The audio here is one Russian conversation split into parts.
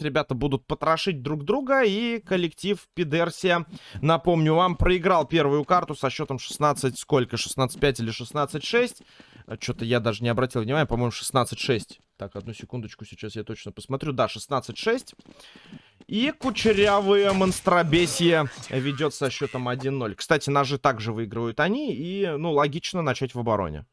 ребята будут потрошить друг друга. И коллектив Пидерсия, напомню вам, проиграл первую карту со счетом 16, сколько? 16-5 или 16-6? Что-то я даже не обратил внимания, по-моему, 16-6. Так, одну секундочку, сейчас я точно посмотрю. Да, 16-6. И кучерявые монстробесие ведет со счетом 1-0. Кстати, ножи также выигрывают они. И, ну, логично начать в обороне.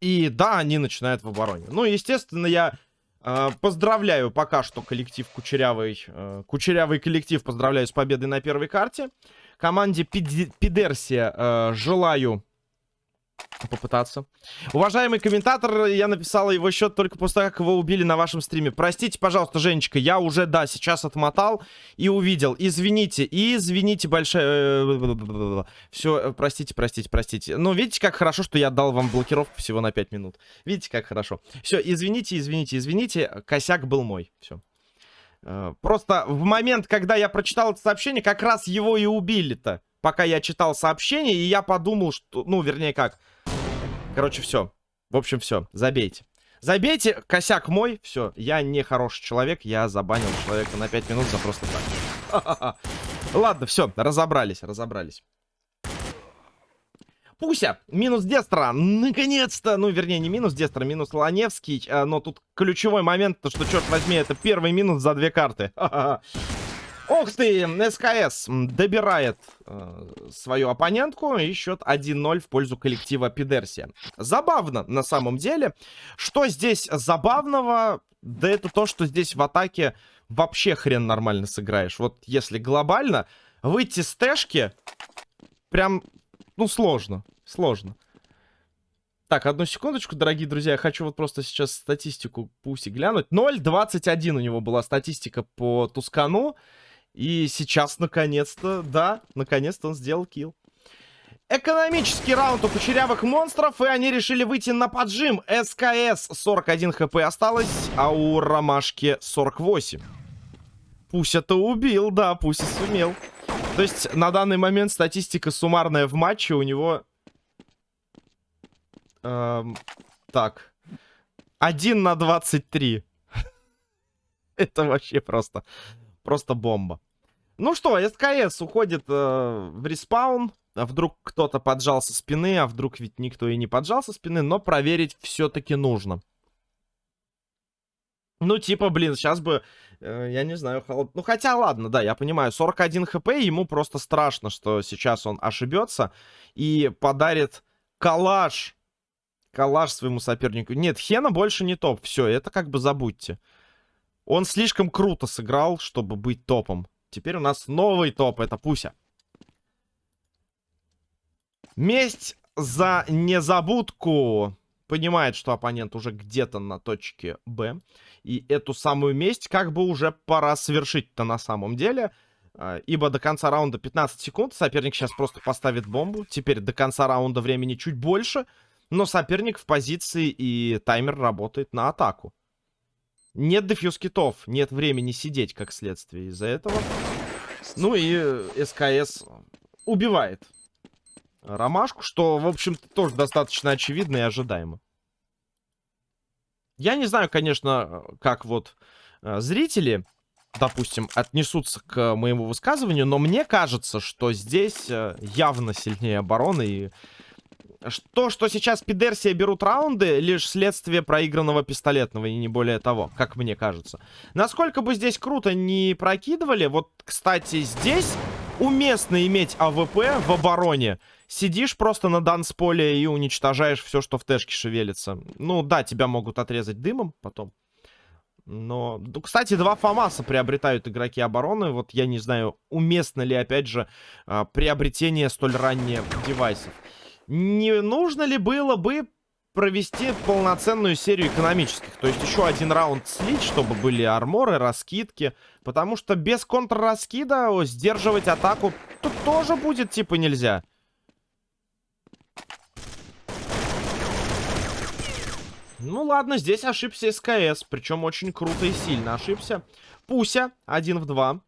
И да, они начинают в обороне. Ну, естественно, я э, поздравляю пока что коллектив Кучерявый. Э, кучерявый коллектив поздравляю с победой на первой карте. Команде Пидерсия э, желаю попытаться. Уважаемый комментатор, я написала его счет только после того, как его убили на вашем стриме. Простите, пожалуйста, Женечка, я уже, да, сейчас отмотал и увидел. Извините, извините большое... Все, простите, простите, простите. Но видите, как хорошо, что я дал вам блокировку всего на 5 минут. Видите, как хорошо. Все, извините, извините, извините. Косяк был мой. Все. Э, просто в момент, когда я прочитал это сообщение, как раз его и убили-то пока я читал сообщение, и я подумал, что... Ну, вернее, как. Короче, все. В общем, все. Забейте. Забейте, косяк мой. Все, я не хороший человек. Я забанил человека на 5 минут за просто так. Ладно, все, разобрались, разобрались. Пуся, минус Дестра, наконец-то, ну, вернее, не минус Дестра, минус Ланевский, а, но тут ключевой момент, то, что, черт возьми, это первый минус за две карты. Ох ты, СКС добирает э, свою оппонентку и счет 1-0 в пользу коллектива Пидерсия. Забавно на самом деле. Что здесь забавного? Да это то, что здесь в атаке вообще хрен нормально сыграешь. Вот если глобально, выйти с тэшки прям, ну, сложно. Сложно. Так, одну секундочку, дорогие друзья. Я хочу вот просто сейчас статистику Пуси глянуть. 0.21 у него была статистика по Тускану. И сейчас, наконец-то, да, наконец-то он сделал килл. Экономический раунд у кучерявых монстров, и они решили выйти на поджим. СКС 41 хп осталось, а у Ромашки 48. Пусть-то убил, да, пусть и сумел. То есть на данный момент статистика суммарная в матче у него... Эм, так. 1 на 23. Это вообще просто... Просто бомба. Ну что, СКС уходит э, в респаун. А вдруг кто-то поджал со спины, а вдруг ведь никто и не поджал со спины, но проверить все-таки нужно. Ну, типа, блин, сейчас бы, э, я не знаю, холод... Ну, хотя, ладно, да, я понимаю, 41 хп, ему просто страшно, что сейчас он ошибется и подарит калаш. Калаш своему сопернику. Нет, Хена больше не топ, все, это как бы забудьте. Он слишком круто сыграл, чтобы быть топом. Теперь у нас новый топ, это Пуся. Месть за незабудку. Понимает, что оппонент уже где-то на точке Б. И эту самую месть как бы уже пора совершить-то на самом деле. А, ибо до конца раунда 15 секунд. Соперник сейчас просто поставит бомбу. Теперь до конца раунда времени чуть больше. Но соперник в позиции и таймер работает на атаку. Нет дефьюз китов, нет времени сидеть, как следствие из-за этого. Ну и СКС убивает Ромашку, что, в общем-то, тоже достаточно очевидно и ожидаемо. Я не знаю, конечно, как вот э, зрители, допустим, отнесутся к моему высказыванию, но мне кажется, что здесь э, явно сильнее обороны и то, что сейчас Пидерсия берут раунды, лишь следствие проигранного пистолетного, и не более того, как мне кажется. Насколько бы здесь круто не прокидывали, вот, кстати, здесь уместно иметь AWP в обороне. Сидишь просто на дансполе и уничтожаешь все, что в тэшке шевелится. Ну, да, тебя могут отрезать дымом потом. Но, ну, кстати, два ФАМАСа приобретают игроки обороны. Вот я не знаю, уместно ли, опять же, а, приобретение столь ранее девайсов не нужно ли было бы провести полноценную серию экономических. То есть еще один раунд слить, чтобы были арморы, раскидки. Потому что без контрраскида сдерживать атаку тут тоже будет типа нельзя. Ну ладно, здесь ошибся СКС. Причем очень круто и сильно ошибся. Пуся, один в два.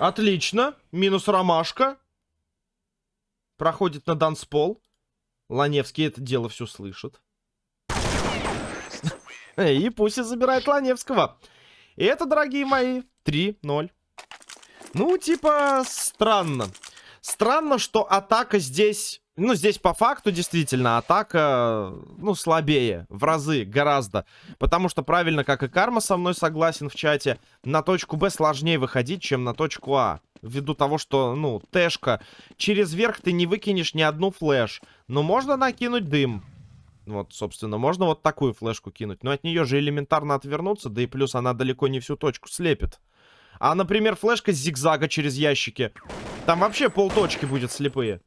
Отлично. Минус ромашка. Проходит на данспол. Ланевский это дело все слышит. И Пуся забирает Ланевского. И это, дорогие мои, 3-0. Ну, типа, странно. Странно, что атака здесь... Ну, здесь по факту действительно атака, ну, слабее. В разы, гораздо. Потому что правильно, как и Карма со мной согласен в чате, на точку Б сложнее выходить, чем на точку А. Ввиду того, что, ну, Тэшка, через верх ты не выкинешь ни одну флеш. Но можно накинуть дым. Вот, собственно, можно вот такую флешку кинуть. Но от нее же элементарно отвернуться, да и плюс она далеко не всю точку слепит. А, например, флешка с зигзага через ящики. Там вообще полточки будет слепые.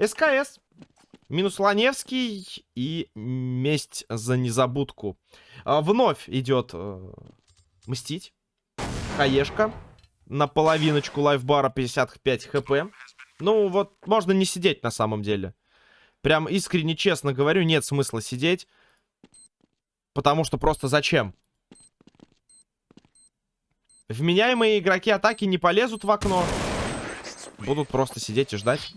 СКС. Минус Ланевский и месть за незабудку. А, вновь идет э, мстить. Хаешка. На половиночку лайфбара 55 хп. Ну, вот, можно не сидеть на самом деле. Прям искренне честно говорю, нет смысла сидеть. Потому что просто зачем? Вменяемые игроки атаки не полезут в окно. Будут просто сидеть и ждать.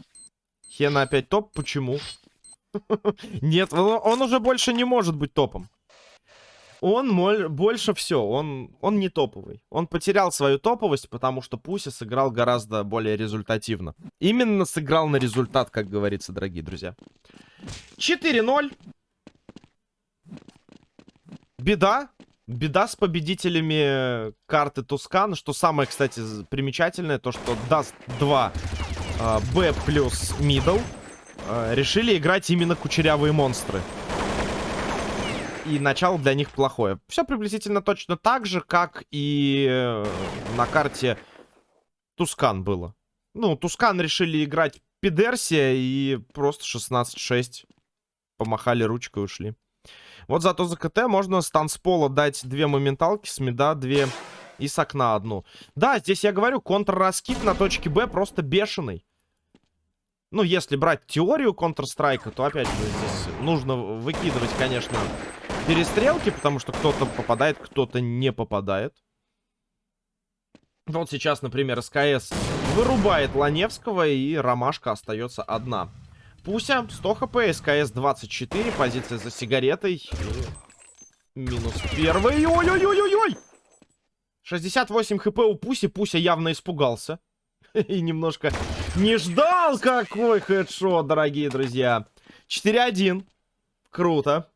Хена опять топ. Почему? Нет, он уже больше не может быть топом. Он больше все, он, он не топовый. Он потерял свою топовость, потому что Пуся сыграл гораздо более результативно. Именно сыграл на результат, как говорится, дорогие друзья. 4-0. Беда. Беда с победителями карты Tuscan. Что самое, кстати, примечательное, то что Dust 2 Б плюс middle. Решили играть именно кучерявые монстры и начало для них плохое. Все приблизительно точно так же, как и э, на карте Тускан было. Ну, Тускан решили играть Пидерсия и просто 16-6 помахали ручкой и ушли. Вот зато за КТ можно с танцпола дать две моменталки, с меда две и с окна одну. Да, здесь я говорю, контрраскид на точке Б просто бешеный. Ну, если брать теорию Counter-Strike, то, опять же, здесь нужно выкидывать, конечно, перестрелки, потому что кто-то попадает, кто-то не попадает. Вот сейчас, например, СКС вырубает Ланевского, и Ромашка остается одна. Пуся, 100 хп, СКС 24, позиция за сигаретой. Минус первый. Ой-ой-ой-ой-ой! 68 хп у Пуси. Пуся явно испугался. И немножко не ждал какой хедшот, дорогие друзья. 4-1. Круто.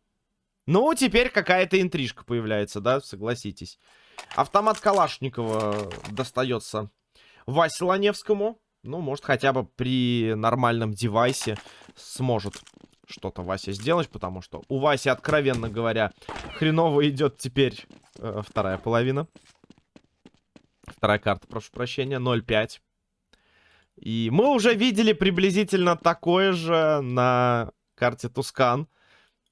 Ну, теперь какая-то интрижка появляется, да, согласитесь. Автомат Калашникова достается Васе Ланевскому. Ну, может, хотя бы при нормальном девайсе сможет что-то Вася сделать, потому что у Васи, откровенно говоря, хреново идет теперь э, вторая половина. Вторая карта, прошу прощения, 0-5. И мы уже видели приблизительно такое же на карте Тускан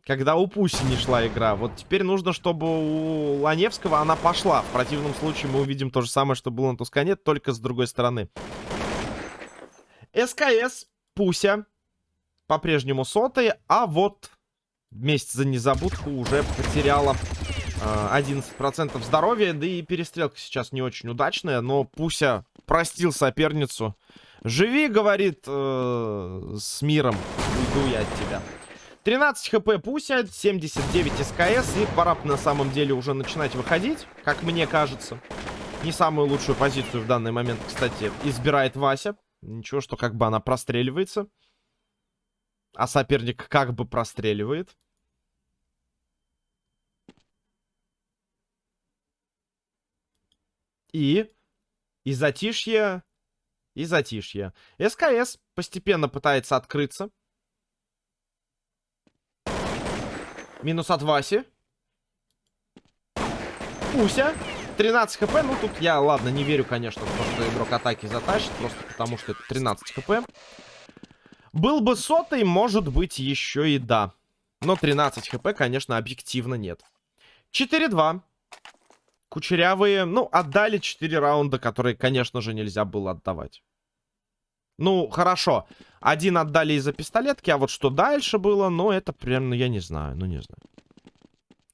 когда у Пуси не шла игра. Вот теперь нужно, чтобы у Ланевского она пошла. В противном случае мы увидим то же самое, что было на Тускане, только с другой стороны. СКС, Пуся, по-прежнему сотый, а вот вместе за незабудку уже потеряла э, 11% здоровья, да и перестрелка сейчас не очень удачная, но Пуся простил соперницу. Живи, говорит, э, с миром, уйду я от тебя. 13 хп Пуся, 79 СКС. И пора на самом деле уже начинать выходить, как мне кажется. Не самую лучшую позицию в данный момент, кстати, избирает Вася. Ничего, что как бы она простреливается. А соперник как бы простреливает. И... И затишье... И затишье. СКС постепенно пытается открыться. Минус от Васи. Пуся. 13 хп. Ну, тут я, ладно, не верю, конечно, в то, что игрок атаки затащит. Просто потому, что это 13 хп. Был бы сотый, может быть, еще и да. Но 13 хп, конечно, объективно нет. 4-2. Кучерявые, ну, отдали 4 раунда, которые, конечно же, нельзя было отдавать. Ну, хорошо. Один отдали из-за пистолетки, а вот что дальше было, ну, это прям, ну, я не знаю, ну, не знаю.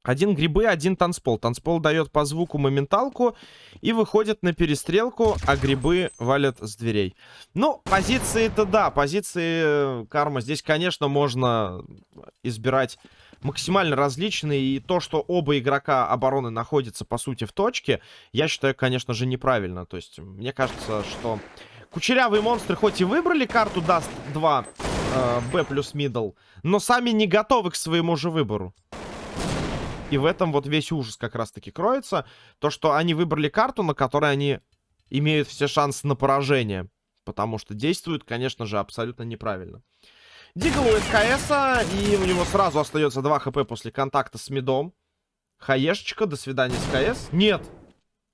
Один грибы, один танцпол. Танцпол дает по звуку моменталку и выходит на перестрелку, а грибы валят с дверей. Ну, позиции-то да, позиции э, карма. Здесь, конечно, можно избирать максимально различные. И то, что оба игрока обороны находятся, по сути, в точке, я считаю, конечно же, неправильно. То есть, мне кажется, что кучерявые монстры хоть и выбрали карту Dust 2, э, Б плюс middle, но сами не готовы к своему же выбору. И в этом вот весь ужас как раз-таки кроется. То, что они выбрали карту, на которой они имеют все шансы на поражение. Потому что действуют, конечно же, абсолютно неправильно. Дигл у СКС, и у него сразу остается 2 хп после контакта с мидом. Хаешечка, до свидания, СКС. Нет.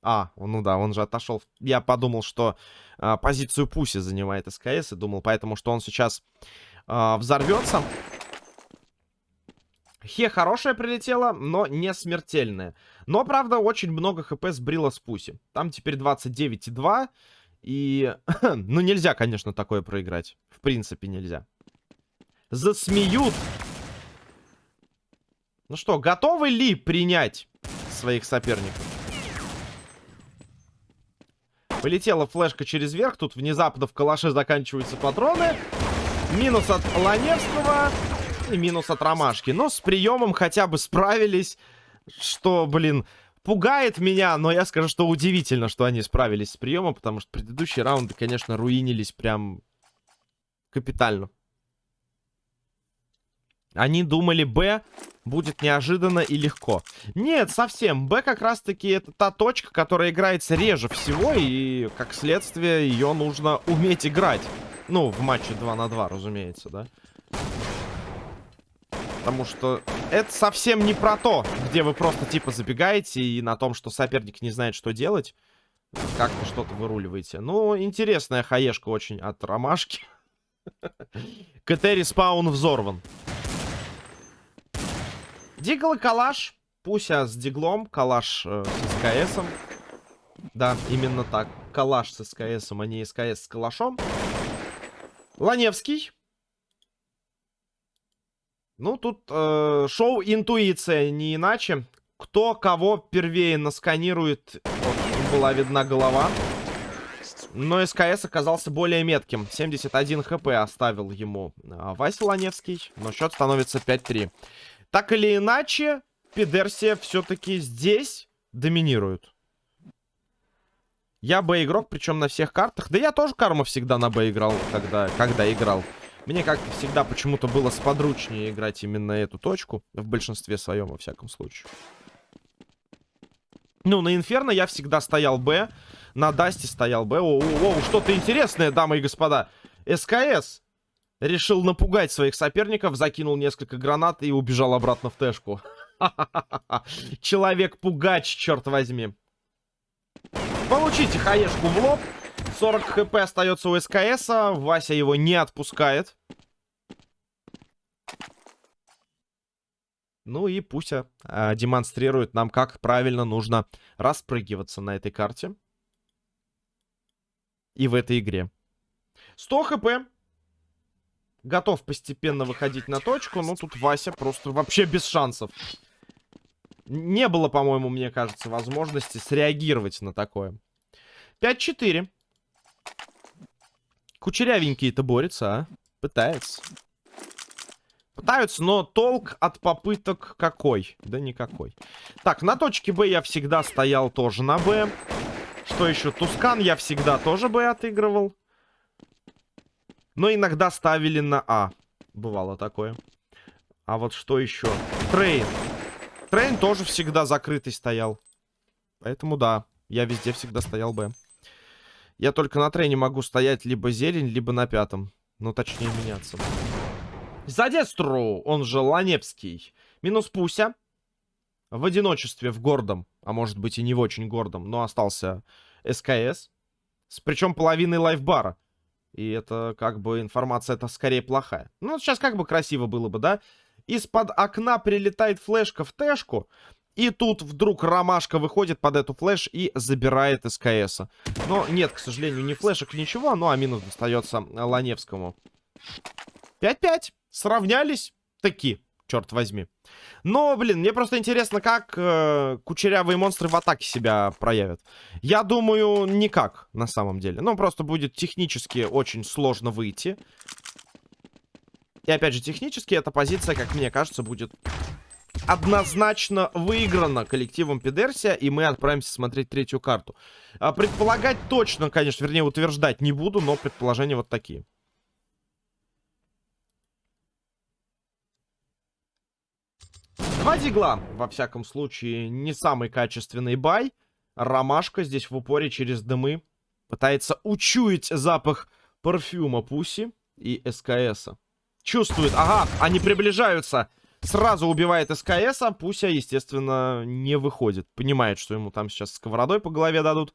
А, ну да, он же отошел. Я подумал, что а, позицию Пуси занимает СКС, и думал поэтому, что он сейчас а, взорвется. Хе хорошая прилетела, но не смертельная. Но, правда, очень много хп сбрила с пуси. Там теперь 29,2. И, ну, нельзя, конечно, такое проиграть. В принципе, нельзя. Засмеют. Ну что, готовы ли принять своих соперников? Полетела флешка через верх. Тут внезапно в калаше заканчиваются патроны. Минус от Ланевского. И минус от ромашки. Но с приемом хотя бы справились. Что, блин, пугает меня. Но я скажу, что удивительно, что они справились с приемом. Потому что предыдущие раунды, конечно, руинились прям капитально. Они думали, Б будет неожиданно и легко. Нет, совсем. Б как раз-таки это та точка, которая играется реже всего. И, как следствие, ее нужно уметь играть. Ну, в матче 2 на 2, разумеется, да. Потому что это совсем не про то, где вы просто типа забегаете и на том, что соперник не знает, что делать. Как-то что-то выруливаете. Ну, интересная хаешка очень от ромашки. КТ спаун взорван. Дигл и калаш. Пуся с диглом, калаш э, с СКСом. Да, именно так. Калаш с СКСом, а не СКС с калашом. Ланевский. Ну, тут э, шоу интуиция, не иначе. Кто кого первее насканирует, вот, была видна голова. Но СКС оказался более метким. 71 хп оставил ему э, Вася Ланевский. Но счет становится 5-3. Так или иначе, Пидерсия все-таки здесь доминирует. Я Б-игрок, причем на всех картах. Да я тоже карму всегда на Б играл, когда, когда играл. Мне как-то всегда почему-то было сподручнее играть именно эту точку. В большинстве своем, во всяком случае. Ну, на Инферно я всегда стоял Б. На Дасте стоял Б. О, о, о что-то интересное, дамы и господа. СКС решил напугать своих соперников, закинул несколько гранат и убежал обратно в Тэшку. Человек-пугач, черт возьми. Получите хаешку в лоб. 40 хп остается у СКС. -а. Вася его не отпускает. Ну и пусть а, демонстрирует нам, как правильно нужно распрыгиваться на этой карте. И в этой игре. 100 хп. Готов постепенно выходить на точку. Но тут Вася просто вообще без шансов. Не было, по-моему, мне кажется, возможности среагировать на такое. 5-4. Кучерявенький-то борется, а? Пытается. Пытаются, но толк от попыток какой? Да никакой. Так, на точке Б я всегда стоял тоже на Б. Что еще? Тускан я всегда тоже Б отыгрывал. Но иногда ставили на А. Бывало такое. А вот что еще? Трейн. Трейн тоже всегда закрытый стоял. Поэтому да, я везде всегда стоял Б. Я только на трене могу стоять либо зелень, либо на пятом. Ну, точнее, меняться. За Дестру, он же Ланепский. Минус Пуся. В одиночестве, в гордом, а может быть и не в очень гордом, но остался СКС. С причем половиной лайфбара. И это как бы информация это скорее плохая. Ну, сейчас как бы красиво было бы, да? Из-под окна прилетает флешка в тэшку. И тут вдруг Ромашка выходит под эту флеш и забирает СКС. Но нет, к сожалению, ни флешек, ничего. Ну, а минус достается Ланевскому. 5-5. Сравнялись. Таки. Черт возьми. Но, блин, мне просто интересно, как э, кучерявые монстры в атаке себя проявят. Я думаю, никак, на самом деле. Ну, просто будет технически очень сложно выйти. И опять же, технически эта позиция, как мне кажется, будет однозначно выиграна коллективом Пидерсия, и мы отправимся смотреть третью карту. А предполагать точно, конечно, вернее, утверждать не буду, но предположения вот такие. Два дигла, во всяком случае, не самый качественный бай. Ромашка здесь в упоре через дымы пытается учуять запах парфюма Пуси и СКСа. Чувствует, ага, они приближаются. Сразу убивает СКС, а Пуся, естественно, не выходит. Понимает, что ему там сейчас сковородой по голове дадут.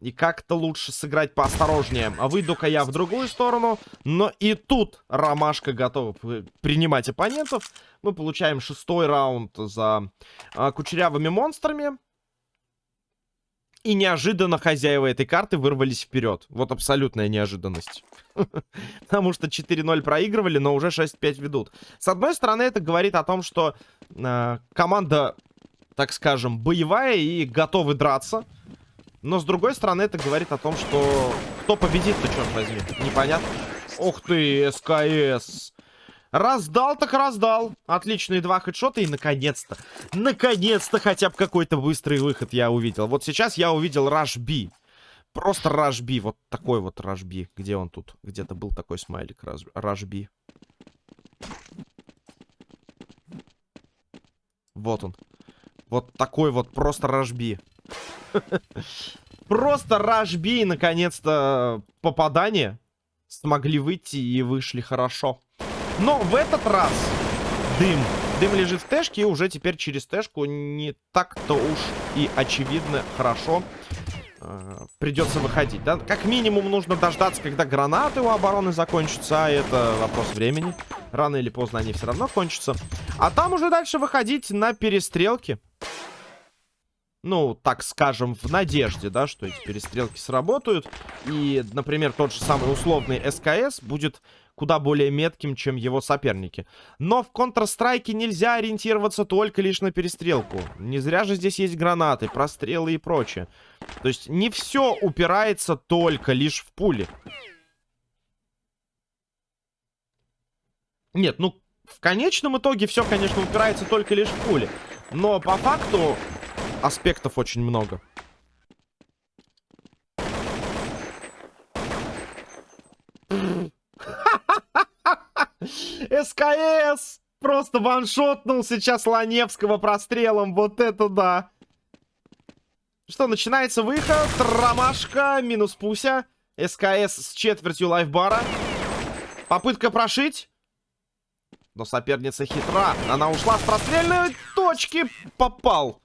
И как-то лучше сыграть поосторожнее. А выйду-ка я в другую сторону. Но и тут Ромашка готова принимать оппонентов. Мы получаем шестой раунд за а, кучерявыми монстрами. И неожиданно хозяева этой карты вырвались вперед. Вот абсолютная неожиданность. Потому что 4-0 проигрывали, но уже 6-5 ведут. С одной стороны, это говорит о том, что э, команда, так скажем, боевая и готовы драться. Но с другой стороны, это говорит о том, что кто победит-то, черт возьми. Непонятно. Ух ты, СКС. Раздал так раздал. Отличные два хедшота. И наконец-то, наконец-то хотя бы какой-то быстрый выход я увидел. Вот сейчас я увидел B. Просто B. Вот такой вот B. Где он тут? Где-то был такой смайлик B. Вот он. Вот такой вот просто B. Просто Рашби, наконец-то, попадание. Смогли выйти и вышли хорошо. Но в этот раз дым. Дым лежит в тэшке, и уже теперь через тэшку не так-то уж и очевидно хорошо э, придется выходить. Да? Как минимум нужно дождаться, когда гранаты у обороны закончатся, а это вопрос времени. Рано или поздно они все равно кончатся. А там уже дальше выходить на перестрелки ну, так скажем, в надежде, да, что эти перестрелки сработают. И, например, тот же самый условный СКС будет куда более метким, чем его соперники. Но в Counter-Strike нельзя ориентироваться только лишь на перестрелку. Не зря же здесь есть гранаты, прострелы и прочее. То есть не все упирается только лишь в пули. Нет, ну, в конечном итоге все, конечно, упирается только лишь в пули. Но по факту аспектов очень много. СКС! Просто ваншотнул сейчас Ланевского прострелом. Вот это да. Что, начинается выход. Ромашка, минус Пуся. СКС с четвертью лайфбара. Попытка прошить. Но соперница хитра. Она ушла с прострельной точки. Попал.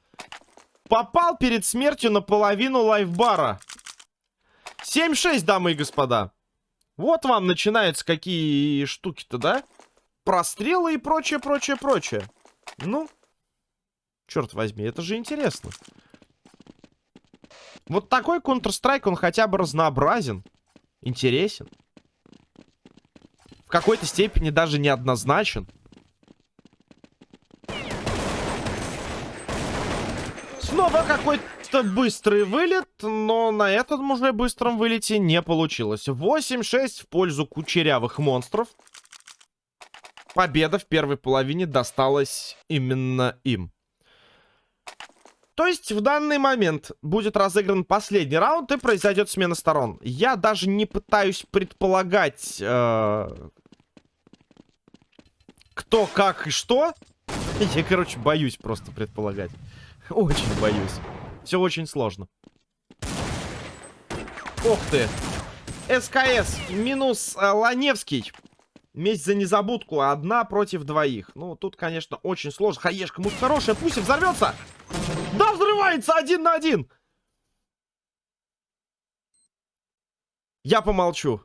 Попал перед смертью на половину лайфбара. 7-6, дамы и господа. Вот вам начинаются какие штуки-то, да? Прострелы и прочее, прочее, прочее. Ну, черт возьми, это же интересно. Вот такой Counter-Strike, он хотя бы разнообразен. Интересен. В какой-то степени даже неоднозначен. Снова какой-то быстрый вылет, но на этом уже быстром вылете не получилось. 8-6 в пользу кучерявых монстров. Победа в первой половине досталась именно им. То есть в данный момент будет разыгран последний раунд и произойдет смена сторон. Я даже не пытаюсь предполагать, э, кто, как и что. Я, короче, боюсь просто предполагать. Очень боюсь. Все очень сложно. Ох ты. СКС минус э, Ланевский. Месть за незабудку. Одна против двоих. Ну, тут, конечно, очень сложно. Хаешка, муж хорошая. Пусть и взорвется. Да, взрывается один на один. Я помолчу.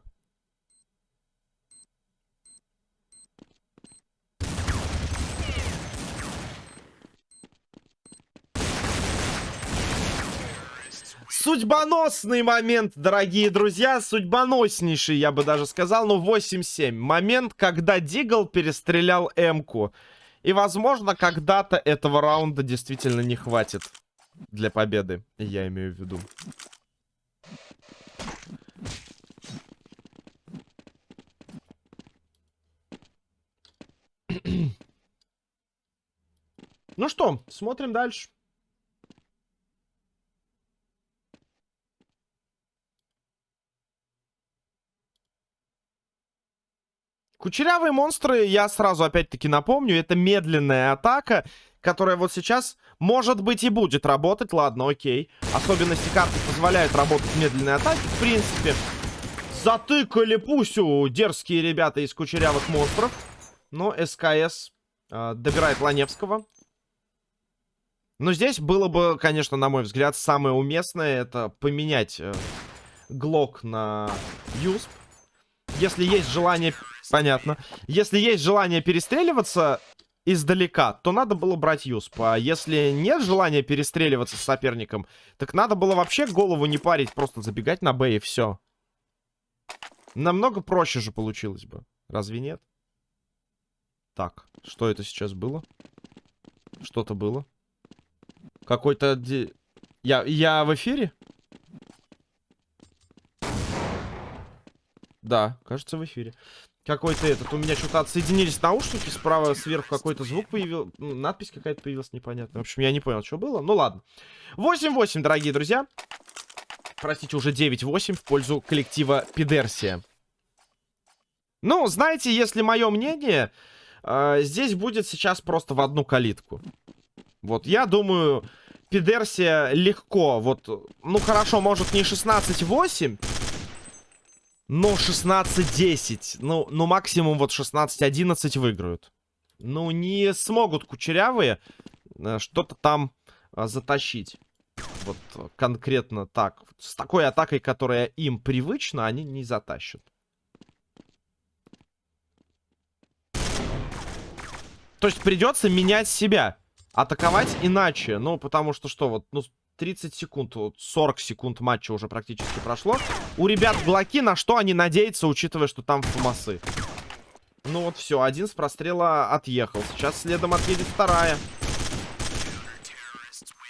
Судьбоносный момент, дорогие друзья. Судьбоноснейший, я бы даже сказал. Ну, 8-7. Момент, когда Дигл перестрелял М-ку. И, возможно, когда-то этого раунда действительно не хватит для победы. Я имею в виду. ну что, смотрим дальше. Кучерявые монстры, я сразу опять-таки напомню, это медленная атака, которая вот сейчас, может быть, и будет работать. Ладно, окей. Особенности карты позволяют работать медленные атаки, в принципе. Затыкали пусю дерзкие ребята из кучерявых монстров. Но СКС э, добирает Ланевского. Но здесь было бы, конечно, на мой взгляд, самое уместное это поменять э, Глок на Юсп. Если есть желание Понятно. Если есть желание перестреливаться издалека, то надо было брать Юсп. А если нет желания перестреливаться с соперником, так надо было вообще голову не парить, просто забегать на Б и все. Намного проще же получилось бы. Разве нет? Так, что это сейчас было? Что-то было. Какой-то... Я, я в эфире? Да, кажется, в эфире. Какой-то этот, у меня что-то отсоединились наушники, справа сверху какой-то звук появился, ну, надпись какая-то появилась непонятная. В общем, я не понял, что было, ну ладно. 8-8, дорогие друзья. Простите, уже 9-8 в пользу коллектива Пидерсия. Ну, знаете, если мое мнение, э, здесь будет сейчас просто в одну калитку. Вот, я думаю, Пидерсия легко, вот, ну хорошо, может не 16-8, ну, 16-10. Ну, ну, максимум вот 16-11 выиграют. Ну, не смогут кучерявые э, что-то там а, затащить. Вот конкретно так. С такой атакой, которая им привычна, они не затащат. То есть придется менять себя. Атаковать иначе. Ну, потому что что, вот, ну, 30 секунд, вот 40 секунд матча уже практически прошло. У ребят глоки, на что они надеются, учитывая, что там фумасы. Ну вот все, один с прострела отъехал. Сейчас следом отъедет вторая.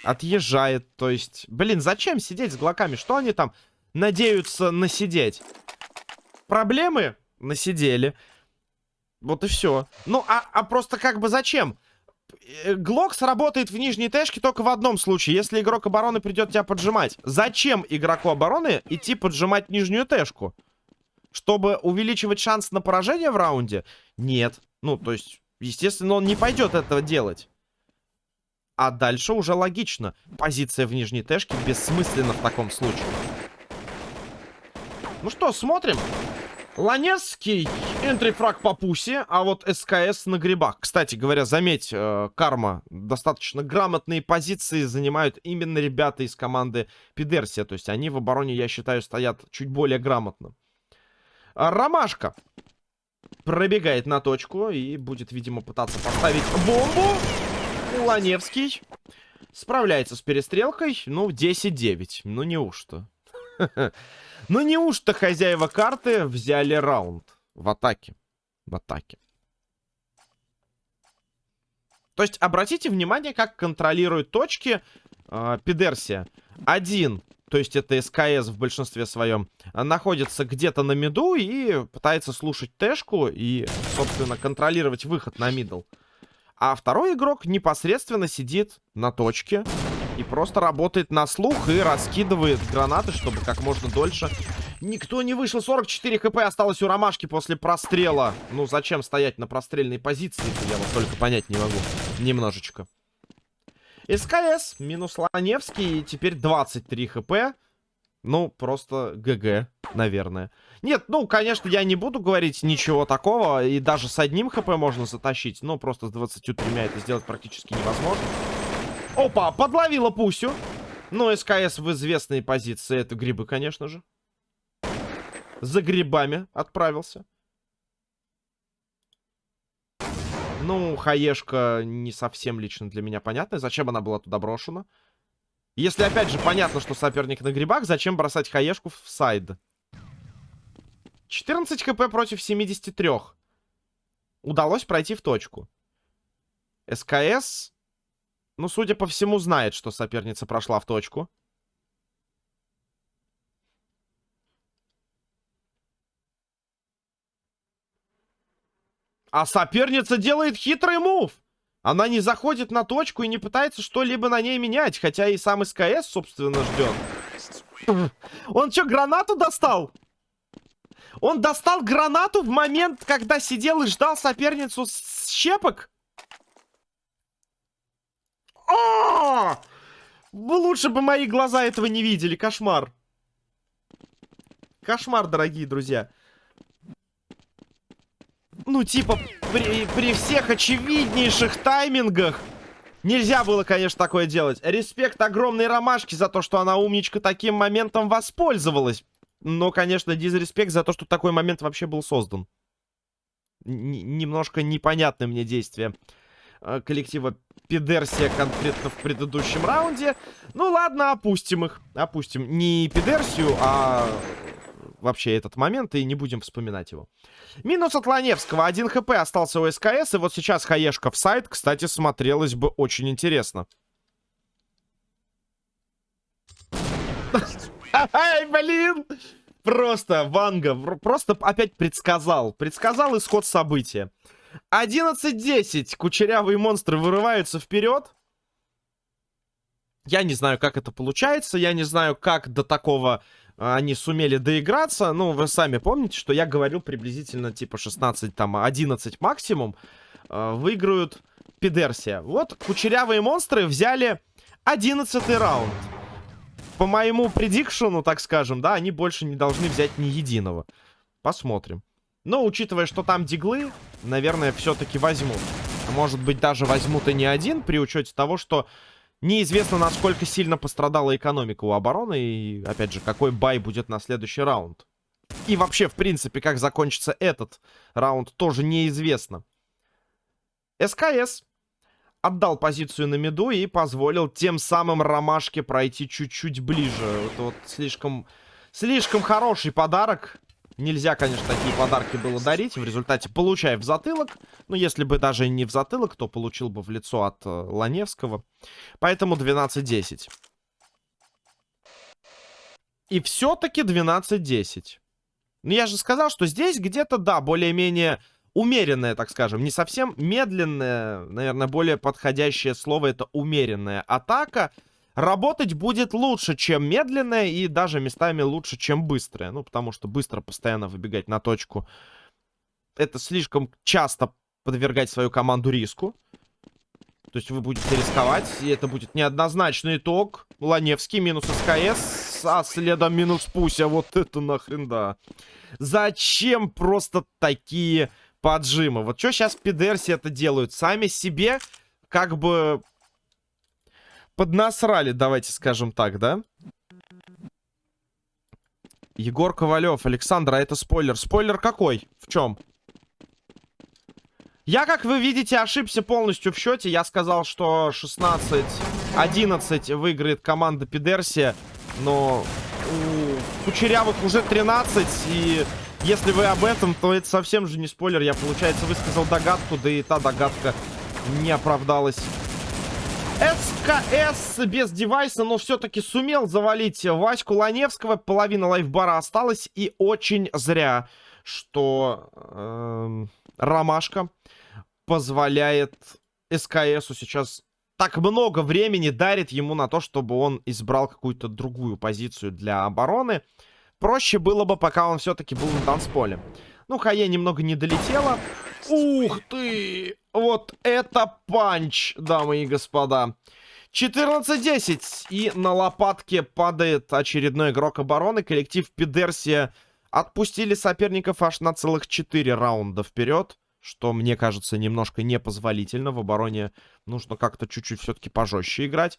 Отъезжает, то есть... Блин, зачем сидеть с глоками? Что они там надеются насидеть? Проблемы? Насидели. Вот и все. Ну, а, а просто как бы зачем? Э, Глок сработает в нижней тэшке только в одном случае, если игрок обороны придет тебя поджимать. Зачем игроку обороны идти поджимать нижнюю тэшку? Чтобы увеличивать шанс на поражение в раунде? Нет. Ну, то есть, естественно, он не пойдет этого делать. А дальше уже логично. Позиция в нижней тэшке бессмысленна в таком случае. Ну что, смотрим. Ланецкий, энтрифраг по пусе, а вот СКС на грибах. Кстати говоря, заметь, э, Карма, достаточно грамотные позиции занимают именно ребята из команды Пидерсия. То есть они в обороне, я считаю, стоят чуть более грамотно. А, Ромашка пробегает на точку и будет, видимо, пытаться поставить бомбу. Ланевский справляется с перестрелкой. Ну, 10-9. Ну, неужто? Ну неужто хозяева карты взяли раунд в атаке? В атаке. То есть обратите внимание, как контролирует точки э, Пидерсия. Один, то есть это СКС в большинстве своем, находится где-то на миду и пытается слушать тэшку и, собственно, контролировать выход на мидл. А второй игрок непосредственно сидит на точке и просто работает на слух и раскидывает гранаты, чтобы как можно дольше никто не вышел. 44 хп осталось у Ромашки после прострела. Ну, зачем стоять на прострельной позиции? Я вот только понять не могу. Немножечко. СКС минус Ланевский. Теперь 23 хп. Ну, просто ГГ, наверное. Нет, ну, конечно, я не буду говорить ничего такого. И даже с одним хп можно затащить. Но просто с 23 это сделать практически невозможно. Опа, подловила Пусю. Ну, СКС в известной позиции. Это грибы, конечно же. За грибами отправился. Ну, хаешка не совсем лично для меня понятна. Зачем она была туда брошена? Если, опять же, понятно, что соперник на грибах, зачем бросать хаешку в сайд? 14 хп против 73. Удалось пройти в точку. СКС, ну, судя по всему, знает, что соперница прошла в точку. А соперница делает хитрый мув. Она не заходит на точку и не пытается что-либо на ней менять. Хотя и сам СКС, собственно, ждет. Он что, гранату достал? Он достал гранату в момент, когда сидел и ждал соперницу с щепок? О! Лучше бы мои глаза этого не видели. Кошмар. Кошмар, дорогие друзья. Ну, типа, при, при всех очевиднейших таймингах нельзя было, конечно, такое делать. Респект огромной ромашки за то, что она умничка таким моментом воспользовалась. Но, конечно, дизреспект за то, что такой момент вообще был создан. Н немножко непонятное мне действие э, коллектива Пидерсия конкретно в предыдущем раунде. Ну ладно, опустим их. Опустим не Пидерсию, а вообще этот момент, и не будем вспоминать его. Минус от Ланевского. Один хп остался у СКС, и вот сейчас хаешка в сайт, кстати, смотрелось бы очень интересно. Ай, блин! Просто Ванга, просто опять предсказал. Предсказал исход события. 11-10. Кучерявые монстры вырываются вперед. Я не знаю, как это получается. Я не знаю, как до такого они сумели доиграться. Ну, вы сами помните, что я говорил приблизительно типа 16, там, 11 максимум. Э, выиграют Пидерсия. Вот кучерявые монстры взяли 11 раунд. По моему предикшену, так скажем, да, они больше не должны взять ни единого. Посмотрим. Но, учитывая, что там диглы, наверное, все-таки возьмут. Может быть, даже возьмут и не один, при учете того, что Неизвестно, насколько сильно пострадала экономика у обороны. И, опять же, какой бай будет на следующий раунд. И вообще, в принципе, как закончится этот раунд, тоже неизвестно. СКС отдал позицию на миду и позволил тем самым Ромашке пройти чуть-чуть ближе. Это вот слишком, слишком хороший подарок Нельзя, конечно, такие подарки было дарить. В результате получая в затылок. Ну, если бы даже не в затылок, то получил бы в лицо от э, Ланевского. Поэтому 12-10. И все-таки 12-10. Ну, я же сказал, что здесь где-то, да, более-менее умеренная, так скажем. Не совсем медленная, наверное, более подходящее слово это умеренная атака работать будет лучше, чем медленная и даже местами лучше, чем быстрая. Ну, потому что быстро постоянно выбегать на точку. Это слишком часто подвергать свою команду риску. То есть вы будете рисковать, и это будет неоднозначный итог. Ланевский минус СКС, а следом минус Пуся. Вот это нахрен да. Зачем просто такие поджимы? Вот что сейчас пидерси это делают? Сами себе как бы поднасрали, давайте скажем так, да? Егор Ковалев, Александр, а это спойлер. Спойлер какой? В чем? Я, как вы видите, ошибся полностью в счете. Я сказал, что 16-11 выиграет команда Пидерсия. Но у Кучерявых уже 13. И если вы об этом, то это совсем же не спойлер. Я, получается, высказал догадку, да и та догадка не оправдалась. СКС без девайса, но все-таки сумел завалить Ваську Ланевского. Половина лайфбара осталась. И очень зря, что э, Ромашка позволяет СКСу сейчас так много времени дарит ему на то, чтобы он избрал какую-то другую позицию для обороны. Проще было бы, пока он все-таки был на танцполе. Ну, Хае немного не долетела. Ух ты! Вот это панч, дамы и господа. 14-10. И на лопатке падает очередной игрок обороны. Коллектив Пидерсия отпустили соперников аж на целых 4 раунда вперед. Что, мне кажется, немножко непозволительно. В обороне нужно как-то чуть-чуть все-таки пожестче играть.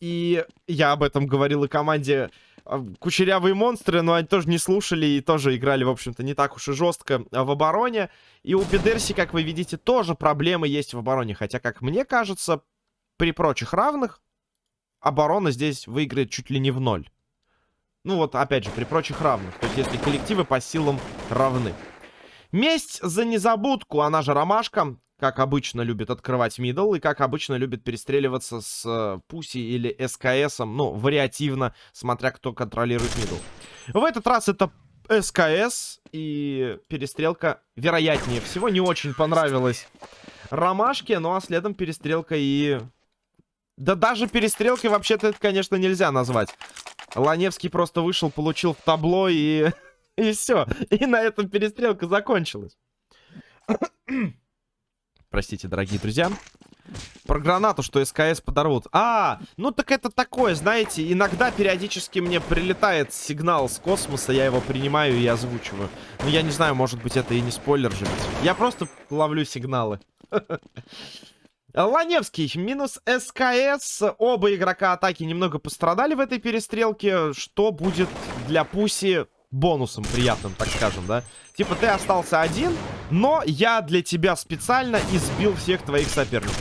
И я об этом говорил и команде а, кучерявые монстры, но они тоже не слушали и тоже играли, в общем-то, не так уж и жестко а, в обороне. И у Пидерси, как вы видите, тоже проблемы есть в обороне. Хотя, как мне кажется, при прочих равных оборона здесь выиграет чуть ли не в ноль. Ну вот, опять же, при прочих равных. То есть, если коллективы по силам равны. Месть за незабудку, она же ромашка. как обычно любит открывать middle и как обычно любит перестреливаться с э, Пуси или СКСом, ну, вариативно, смотря кто контролирует middle. В этот раз это СКС и перестрелка, вероятнее всего, не очень понравилась Ромашке, ну а следом перестрелка и... Да даже перестрелкой вообще-то это, конечно, нельзя назвать. Ланевский просто вышел, получил в табло и... и все. И на этом перестрелка закончилась. Простите, дорогие друзья. Про гранату, что СКС подорвут. А, ну так это такое, знаете, иногда периодически мне прилетает сигнал с космоса, я его принимаю и озвучиваю. Ну, я не знаю, может быть, это и не спойлер же. Я просто ловлю сигналы. Ланевский, минус СКС. Оба игрока атаки немного пострадали в этой перестрелке. Что будет для Пуси бонусом приятным, так скажем, да? Типа ты остался один, но я для тебя специально избил всех твоих соперников.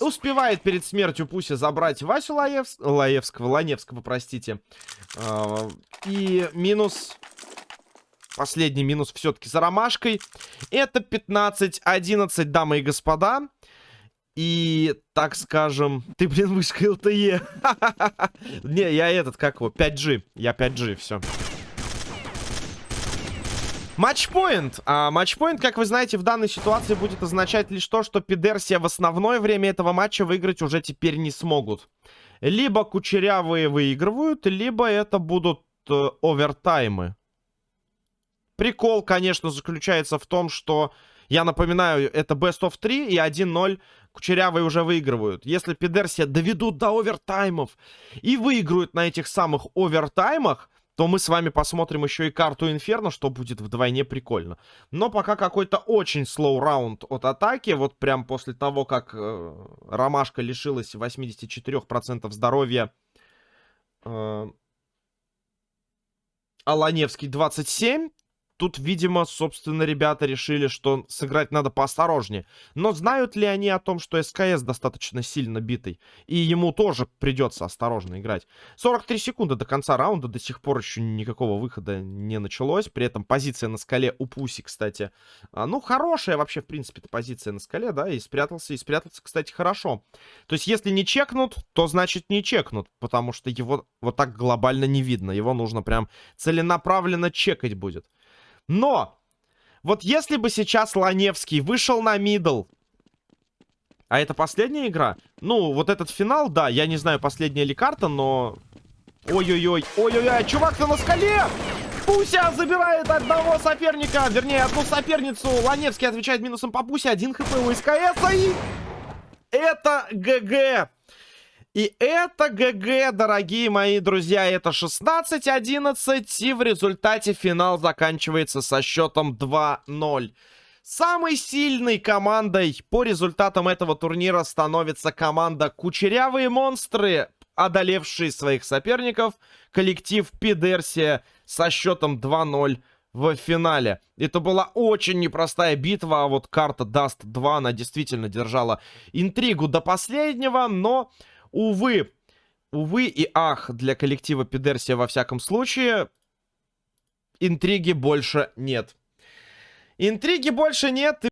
Успевает перед смертью Пуси забрать Васю Лаевс... Лаевского, Ланевского, простите. А, и минус... Последний минус все-таки за ромашкой. Это 15-11, дамы и господа. И, так скажем... Ты, блин, вышка ЛТЕ. Не, я этот, как его, 5G. Я 5G, все. Матчпоинт. А матчпоинт, как вы знаете, в данной ситуации будет означать лишь то, что Пидерсия в основное время этого матча выиграть уже теперь не смогут. Либо кучерявые выигрывают, либо это будут э, овертаймы. Прикол, конечно, заключается в том, что, я напоминаю, это Best of 3 и 1-0 кучерявые уже выигрывают. Если Пидерсия доведут до овертаймов и выиграют на этих самых овертаймах, то мы с вами посмотрим еще и карту Инферно, что будет вдвойне прикольно. Но пока какой-то очень слоу раунд от атаки. Вот прям после того, как э, Ромашка лишилась 84% здоровья. Э, Аланевский 27. Тут, видимо, собственно, ребята решили, что сыграть надо поосторожнее. Но знают ли они о том, что СКС достаточно сильно битый? И ему тоже придется осторожно играть. 43 секунды до конца раунда, до сих пор еще никакого выхода не началось. При этом позиция на скале у Пуси, кстати, а, ну, хорошая вообще, в принципе, позиция на скале, да, и спрятался, и спрятался, кстати, хорошо. То есть, если не чекнут, то значит не чекнут, потому что его вот так глобально не видно. Его нужно прям целенаправленно чекать будет. Но, вот если бы сейчас Ланевский вышел на мидл, а это последняя игра? Ну, вот этот финал, да, я не знаю, последняя ли карта, но... Ой-ой-ой, ой-ой-ой, чувак-то на скале! Пуся забирает одного соперника, вернее, одну соперницу. Ланевский отвечает минусом по Пусе, один хп у СКС, и... Это ГГ. И это ГГ, дорогие мои друзья, это 16-11, и в результате финал заканчивается со счетом 2-0. Самой сильной командой по результатам этого турнира становится команда Кучерявые Монстры, одолевшие своих соперников, коллектив Пидерсия со счетом 2-0 в финале. Это была очень непростая битва, а вот карта Dust 2, она действительно держала интригу до последнего, но Увы, увы и ах для коллектива Пидерсия во всяком случае, интриги больше нет. Интриги больше нет.